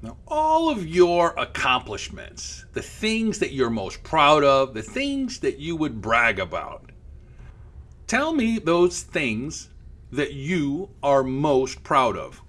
Now, all of your accomplishments, the things that you're most proud of, the things that you would brag about, tell me those things that you are most proud of.